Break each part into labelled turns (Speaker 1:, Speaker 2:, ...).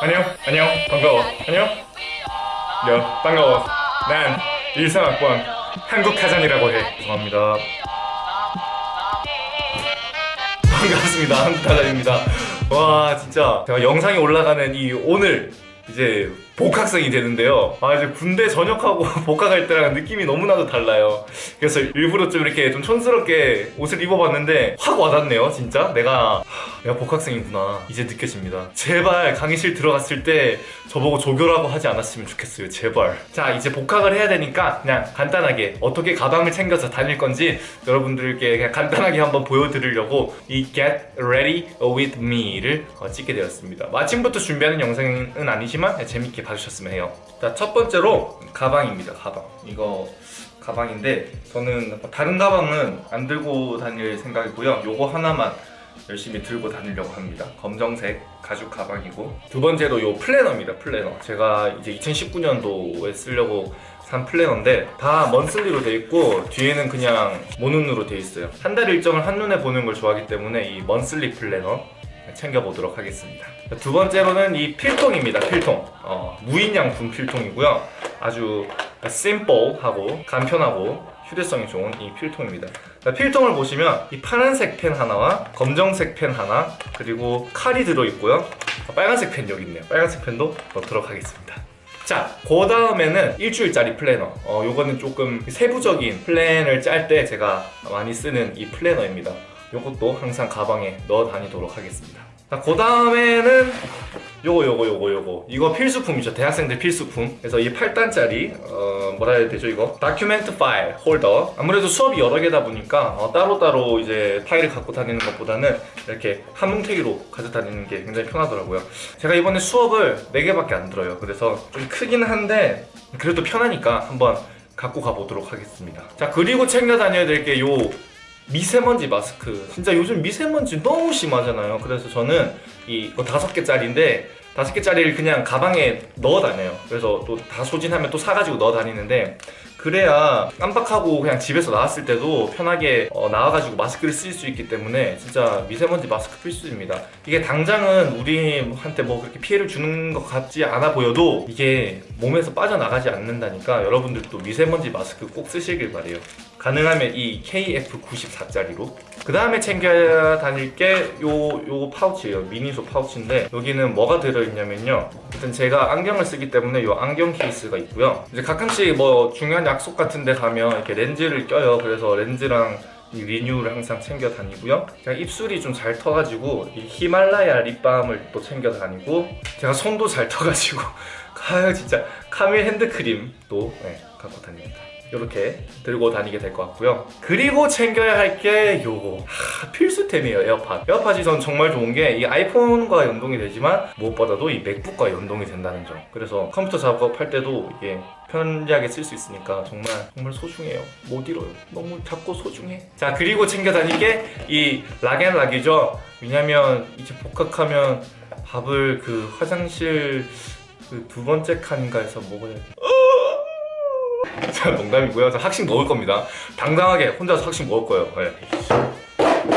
Speaker 1: 안녕. 안녕. 반가워. 안녕. 야 반가워. 난 일상학번 한국타잔이라고 해. 죄송합니다. 반갑습니다. 한국타잔입니다. 와 진짜. 제가 영상이 올라가는 이 오늘 이제 복학생이 되는데요. 아 이제 군대 전역하고 복학할 때랑 느낌이 너무나도 달라요. 그래서 일부러 좀 이렇게 좀 촌스럽게 옷을 입어봤는데 확 와닿네요 진짜. 내가 하, 내가 복학생이구나. 이제 느껴집니다. 제발 강의실 들어갔을 때 저보고 조교라고 하지 않았으면 좋겠어요 제발. 자 이제 복학을 해야 되니까 그냥 간단하게 어떻게 가방을 챙겨서 다닐 건지 여러분들께 그냥 간단하게 한번 보여드리려고 이 Get Ready With Me를 어, 찍게 되었습니다. 마침부터 준비하는 영상은 아니지만 재밌게 봐주셨으면 해요. 자 첫 번째로 가방입니다 가방. 이거 가방인데 저는 다른 가방은 안 들고 다닐 생각이고요. 요거 하나만 열심히 들고 다니려고 합니다. 검정색 가죽 가방이고. 두 번째로 요 플래너입니다 플래너. 제가 이제 2019년도에 쓰려고 산 플래너인데 다 monthly로 돼 있고 뒤에는 그냥 모눈으로 돼 있어요. 한 달 일정을 한눈에 보는 걸 좋아하기 때문에 이 monthly 플래너 챙겨보도록 하겠습니다. 두 번째로는 이 필통입니다 필통. 어, 무인양품 필통이고요. 아주 심플하고 간편하고 휴대성이 좋은 이 필통입니다. 필통을 보시면 이 파란색 펜 하나와 검정색 펜 하나 그리고 칼이 들어있고요. 빨간색 펜 여기 있네요. 빨간색 펜도 넣도록 하겠습니다. 자, 그 다음에는 일주일짜리 플래너. 어, 요거는 조금 세부적인 플랜을 짤 때 제가 많이 쓰는 이 플래너입니다. 요것도 항상 가방에 넣어 다니도록 하겠습니다 자, 그 다음에는 요거 요거 요거 요거. 이거 필수품이죠. 대학생들 필수품. 그래서 이 8단짜리 어 뭐라 해야 되죠 이거? Document file holder. 아무래도 수업이 여러 개다 보니까 어, 따로따로 이제 파일을 갖고 다니는 것보다는 이렇게 한 뭉태기로 가져다니는 게 굉장히 편하더라고요. 제가 이번에 수업을 4개밖에 안 들어요. 그래서 좀 크긴 한데 그래도 편하니까 한번 갖고 가보도록 하겠습니다. 자 그리고 챙겨 다녀야 될 게 요 미세먼지 마스크. 진짜 요즘 미세먼지 너무 심하잖아요. 그래서 저는 이거 다섯 개짜리인데 다섯 개짜리를 그냥 가방에 넣어 다녀요. 그래서 또 다 소진하면 또 사가지고 넣어 다니는데 그래야 깜빡하고 그냥 집에서 나왔을 때도 편하게 어, 나와가지고 마스크를 쓸 수 있기 때문에 진짜 미세먼지 마스크 필수입니다. 이게 당장은 우리한테 뭐 그렇게 피해를 주는 것 같지 않아 보여도 이게 몸에서 빠져나가지 않는다니까 여러분들도 미세먼지 마스크 꼭 쓰시길 바래요 가능하면 이 KF94짜리로. 그 다음에 챙겨 다닐 게 요 요 파우치예요. 미니소 파우치인데 여기는 뭐가 들어있냐면요. 일단 제가 안경을 쓰기 때문에 요 안경 케이스가 있고요. 이제 가끔씩 뭐 중요한 약속 같은 데 가면 이렇게 렌즈를 껴요. 그래서 렌즈랑 이 리뉴를 항상 챙겨 다니고요. 그냥 입술이 좀 잘 터가지고 이 히말라야 립밤을 또 챙겨 다니고 제가 손도 잘 터가지고 아유 진짜. 카밀 핸드크림도 네, 갖고 다닙니다 이렇게 들고 다니게 될 것 같고요. 그리고 챙겨야 할 게 요거. 하, 필수템이에요 에어팟. 에어팟이 전 정말 좋은 게 이 아이폰과 연동이 되지만 무엇보다도 이 맥북과 연동이 된다는 점. 그래서 컴퓨터 작업할 때도 이게 편리하게 쓸 수 있으니까 정말 정말 소중해요. 못 잃어요. 너무 작고 소중해. 자 그리고 챙겨 다닐 게 이 락앤락이죠. 왜냐면 이제 복학하면 밥을 그 화장실 그 두 번째 칸인가에서 먹어야 돼. 자 농담이고요. 저 학식 먹을 겁니다. 당당하게 혼자서 학식 먹을 거예요. 네.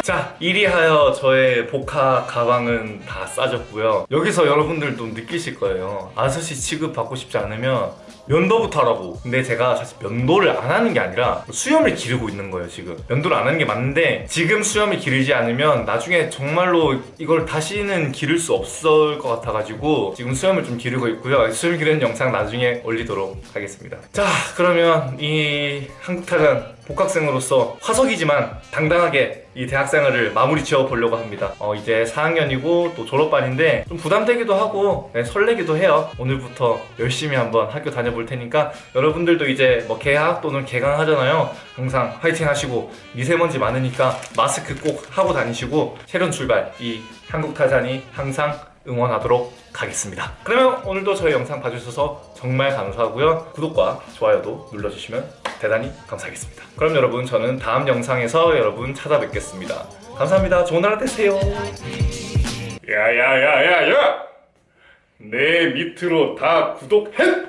Speaker 1: 자 이리하여 저의 복학 가방은 다 싸졌고요. 여기서 여러분들도 느끼실 거예요. 아저씨 취급 받고 싶지 않으면 면도부터 하라고. 근데 제가 사실 면도를 안 하는 게 아니라 수염을 기르고 있는 거예요 지금. 면도를 안 하는 게 맞는데 지금 수염을 기르지 않으면 나중에 정말로 이걸 다시는 기를 수 없을 것 같아가지고 지금 수염을 좀 기르고 있고요. 수염 기르는 영상 나중에 올리도록 하겠습니다. 자 그러면 이 한국타잔 복학생으로서 화석이지만 당당하게 이 대학생활을 마무리 지어 보려고 합니다. 어, 이제 4학년이고 또 졸업반인데 좀 부담되기도 하고 네, 설레기도 해요. 오늘부터 열심히 한번 학교 다녀볼 테니까 여러분들도 이제 뭐 개학 또는 개강 하잖아요. 항상 화이팅 하시고 미세먼지 많으니까 마스크 꼭 하고 다니시고 새로운 출발 이 한국타잔이 항상 응원하도록 하겠습니다. 그러면 오늘도 저희 영상 봐주셔서 정말 감사하고요. 구독과 좋아요도 눌러주시면 대단히 감사하겠습니다. 그럼 여러분 저는 다음 영상에서 여러분 찾아뵙겠습니다. 감사합니다. 좋은 하루 되세요. 야야야야야! 내 밑으로 다 구독해